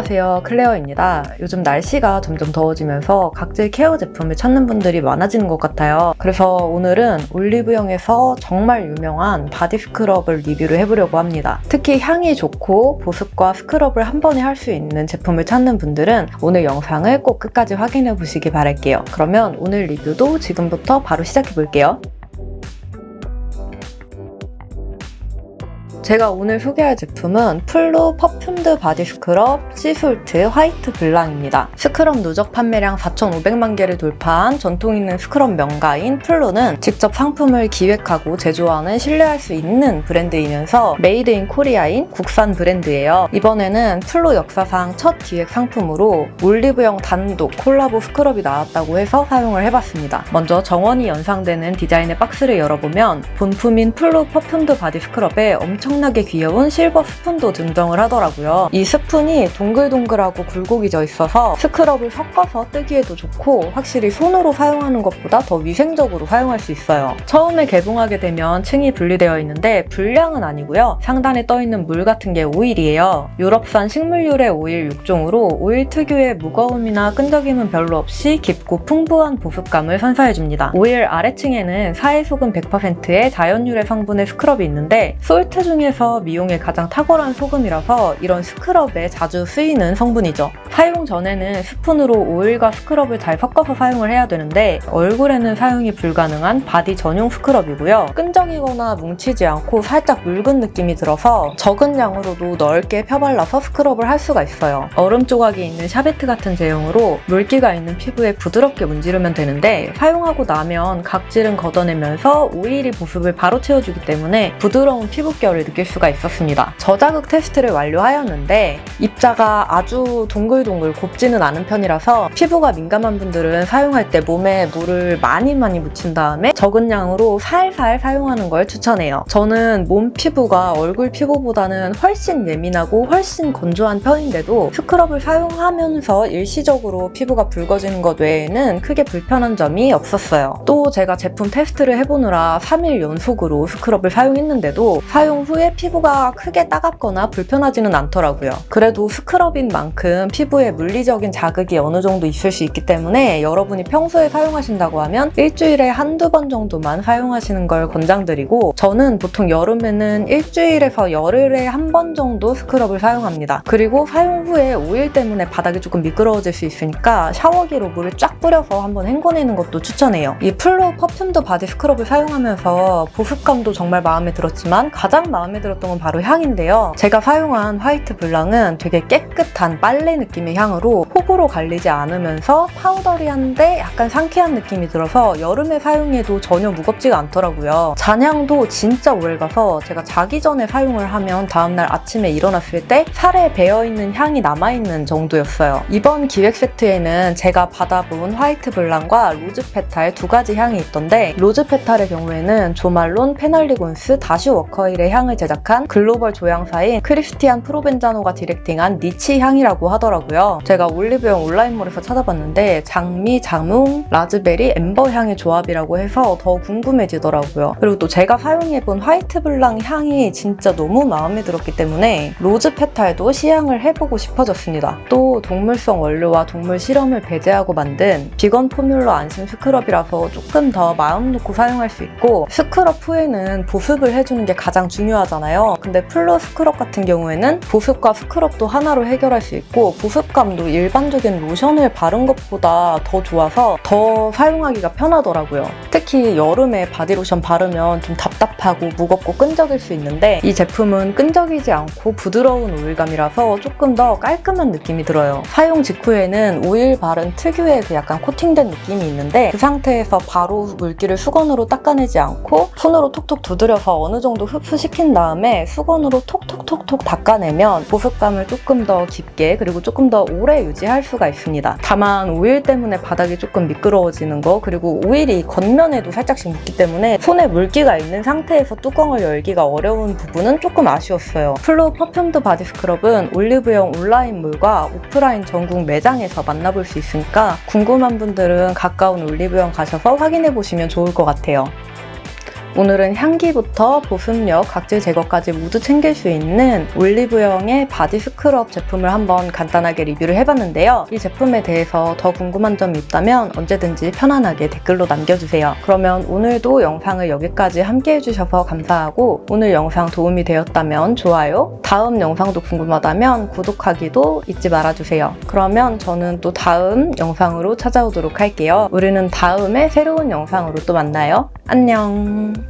안녕하세요. 클레어입니다. 요즘 날씨가 점점 더워지면서 각질 케어 제품을 찾는 분들이 많아지는 것 같아요. 그래서 오늘은 올리브영에서 정말 유명한 body scrub을 리뷰를 해보려고 합니다. 특히 향이 좋고 보습과 scrub을 한 번에 할 수 있는 제품을 찾는 분들은 오늘 영상을 꼭 끝까지 확인해 보시기 바랄게요. 그러면 오늘 리뷰도 지금부터 바로 시작해 볼게요 제가 오늘 소개할 제품은 플루 perfumed body scrub sea salt white blanc입니다. scrub 누적 판매량 4,500만 개를 돌파한 전통 있는 스크럽 명가인 플루는 직접 상품을 기획하고 제조하는 신뢰할 수 있는 브랜드이면서 Made in Korea인 국산 브랜드예요. 이번에는 플루 역사상 첫 기획 상품으로 올리브영 단독 콜라보 scrub이 나왔다고 해서 사용을 해봤습니다. 먼저 정원이 연상되는 디자인의 박스를 열어보면 본품인 플루 perfumed body scrub에 엄청 엄청나게 귀여운 silver spoon도 등장을 하더라고요. 이 spoon이 동글동글하고 굴곡이 져 있어서 scrub을 섞어서 뜨기에도 좋고 확실히 손으로 사용하는 것보다 더 위생적으로 사용할 수 있어요. 처음에 개봉하게 되면 층이 분리되어 있는데 불량은 아니고요. 상단에 떠있는 물 같은 게 오일이에요. 유럽산 식물유래 오일 6종으로 오일 특유의 무거움이나 끈적임은 별로 없이 깊고 풍부한 보습감을 선사해줍니다. 오일 아래층에는 사해소금 100%의 자연유래 성분의 스크럽이 있는데 salt 중에 중에서 미용에 가장 탁월한 소금이라서 이런 스크럽에 자주 쓰이는 성분이죠. 사용 전에는 스푼으로 오일과 스크럽을 잘 섞어서 사용을 해야 되는데 얼굴에는 사용이 불가능한 바디 전용 스크럽이고요. 끈적이거나 뭉치지 않고 살짝 묽은 느낌이 들어서 적은 양으로도 넓게 펴발라서 스크럽을 할 수가 있어요. 얼음 조각이 있는 샤베트 같은 제형으로 물기가 있는 피부에 부드럽게 문지르면 되는데 사용하고 나면 각질은 걷어내면서 오일이 보습을 바로 채워주기 때문에 부드러운 피부결을 느낄 수가 있었습니다. 저자극 테스트를 완료하였는데 입자가 아주 동글동글 곱지는 않은 편이라서 피부가 민감한 분들은 사용할 때 몸에 물을 많이 많이 묻힌 다음에 적은 양으로 살살 사용하는 걸 추천해요. 저는 몸 피부가 얼굴 피부보다는 훨씬 예민하고 훨씬 건조한 편인데도 스크럽을 사용하면서 일시적으로 피부가 붉어지는 것 외에는 크게 불편한 점이 없었어요. 또 제가 제품 테스트를 해보느라 3일 연속으로 스크럽을 사용했는데도 사용 후에 후에 피부가 크게 따갑거나 불편하지는 않더라고요. 그래도 스크럽인 만큼 피부에 물리적인 자극이 어느 정도 있을 수 있기 때문에 여러분이 평소에 사용하신다고 하면 일주일에 한두 번 정도만 사용하시는 걸 권장드리고 저는 보통 여름에는 일주일에서 열흘에 한 번 정도 스크럽을 사용합니다. 그리고 사용 후에 오일 때문에 바닥이 조금 미끄러워질 수 있으니까 샤워기로 물을 쫙 뿌려서 한번 헹궈내는 것도 추천해요. 이 플로 퍼퓸드 바디 스크럽을 사용하면서 보습감도 정말 마음에 들었지만 가장 마음에 마음에 들었던 건 바로 향인데요. 제가 사용한 화이트 블랑은 되게 깨끗한 빨래 느낌의 향으로 호불호 갈리지 않으면서 powdery한데 약간 상쾌한 느낌이 들어서 여름에 사용해도 전혀 무겁지가 않더라고요. 잔향도 진짜 오래가서 제가 자기 전에 사용을 하면 다음날 아침에 일어났을 때 살에 배어있는 향이 남아있는 정도였어요. 이번 기획 세트에는 제가 받아본 화이트 블랑과 로즈 페탈 두 가지 향이 있던데 로즈 페탈의 경우에는 조말론, 펜할리곤스, 다시 워커힐의 향을 제작한 글로벌 조향사인 크리스티안 프로벤자노가 directing한 niche 향이라고 하더라고요. 제가 올리브영 온라인몰에서 찾아봤는데 장미, 자몽, 라즈베리, amber 향의 조합이라고 해서 더 궁금해지더라고요. 그리고 또 제가 사용해본 화이트 블랑 향이 진짜 너무 마음에 들었기 때문에 로즈 페탈도 시향을 해보고 싶어졌습니다. 또 동물성 원료와 동물 실험을 배제하고 만든 vegan formula 안심 스크럽이라서 조금 더 마음 놓고 사용할 수 있고 스크럽 후에는 보습을 해주는 게 가장 중요 하죠. 하잖아요. 근데 플로 스크럽 같은 경우에는 보습과 스크럽도 하나로 해결할 수 있고 보습감도 일반적인 로션을 바른 것보다 더 좋아서 더 사용하기가 편하더라고요. 특히 여름에 바디로션 바르면 좀 답답하고 무겁고 끈적일 수 있는데 이 제품은 끈적이지 않고 부드러운 오일감이라서 조금 더 깔끔한 느낌이 들어요. 사용 직후에는 오일 바른 특유의 그 약간 코팅된 느낌이 있는데 그 상태에서 바로 물기를 수건으로 닦아내지 않고 손으로 톡톡 두드려서 어느 정도 흡수시킨 다음에 수건으로 톡톡톡톡 닦아내면 보습감을 조금 더 깊게 그리고 조금 더 오래 유지할 수가 있습니다. 다만 오일 때문에 바닥이 조금 미끄러워지는 거 그리고 오일이 겉면에도 살짝씩 묻기 때문에 손에 물기가 있는 상태에서 뚜껑을 열기가 어려운 부분은 조금 아쉬웠어요. 플로 퍼퓸드 바디 스크럽은 올리브영 온라인몰과 오프라인 전국 매장에서 만나볼 수 있으니까 궁금한 분들은 가까운 올리브영 가셔서 확인해 보시면 좋을 것 같아요. 오늘은 향기부터 보습력, 각질 제거까지 모두 챙길 수 있는 올리브영의 바디 스크럽 제품을 한번 간단하게 리뷰를 해봤는데요. 이 제품에 대해서 더 궁금한 점이 있다면 언제든지 편안하게 댓글로 남겨주세요. 그러면 오늘도 영상을 여기까지 함께 해주셔서 감사하고 오늘 영상 도움이 되었다면 좋아요, 다음 영상도 궁금하다면 구독하기도 잊지 말아주세요. 그러면 저는 또 다음 영상으로 찾아오도록 할게요. 우리는 다음에 새로운 영상으로 또 만나요. 안녕.